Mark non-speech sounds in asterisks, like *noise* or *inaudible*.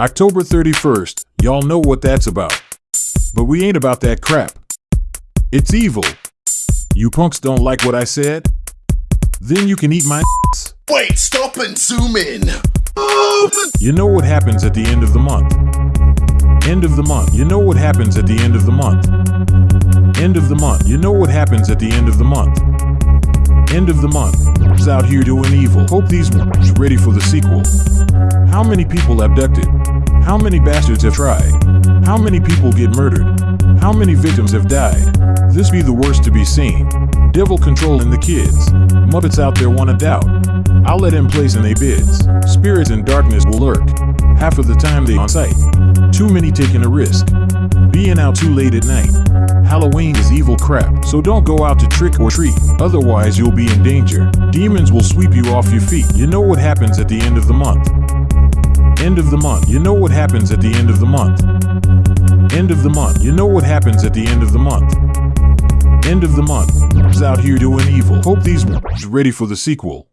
October 31st, y'all know what that's about. But we ain't about that crap. It's evil. You punks don't like what I said? Then you can eat my. Wait, stop and zoom in. Oh, you know what happens at the end of the month. End of the month. You know what happens at the end of the month. End of the month. You know what happens at the end of the month. End of the month. Out here doing evil. Hope these ones ready for the sequel. How many people abducted? How many bastards have tried? How many people get murdered? How many victims have died? This be the worst to be seen. Devil controlling the kids. Muppets out there wanna doubt. I'll let him place in they bids. Spirits in darkness will lurk. Half of the time they on site. Too many taking a risk. Being out too late at night. Halloween is evil crap, so don't go out to trick or treat. Otherwise, you'll be in danger. Demons will sweep you off your feet. You know what happens at the end of the month. End of the month. You know what happens at the end of the month. End of the month. You know what happens at the end of the month. End of the month. Out here doing evil. Hope these *laughs* ready for the sequel.